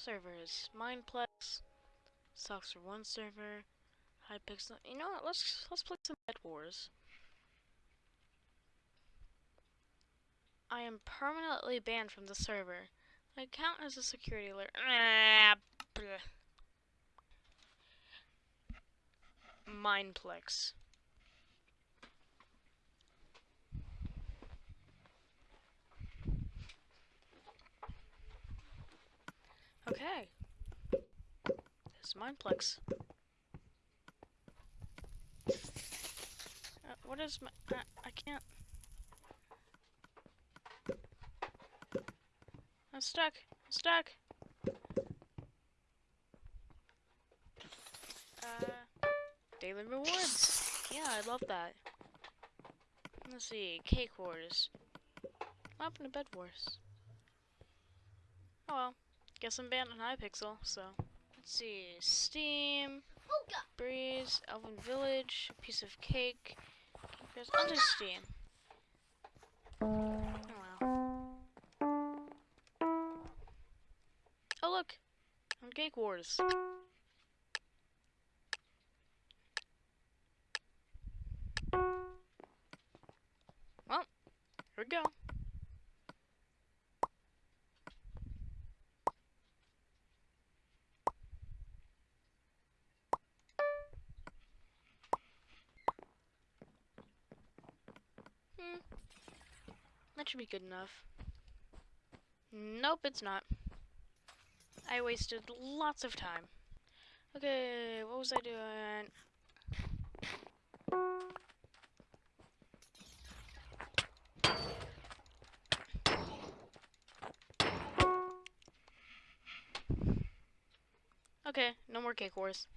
servers. Mineplex, Socks for one server, Hypixel. You know what? Let's let's play some Bed Wars. I am permanently banned from the server. My account has a security alert. Ah, Okay. This is Mineplex. Uh, what is my... I, I can't... I'm stuck. I'm stuck. Uh, daily rewards. Yeah, I love that. Let's see, cake wars. What happened to bed wars? Oh well, guess I'm banned on Hypixel, so. Let's see, Steam, Breeze, Elven Village, piece of cake. Goes under Steam. Oh wow. Oh look, on Cake Wars. Well, here we go. Hmm. That should be good enough. Nope, it's not. I wasted lots of time. Okay, what was I doing? Okay, no more cake wars.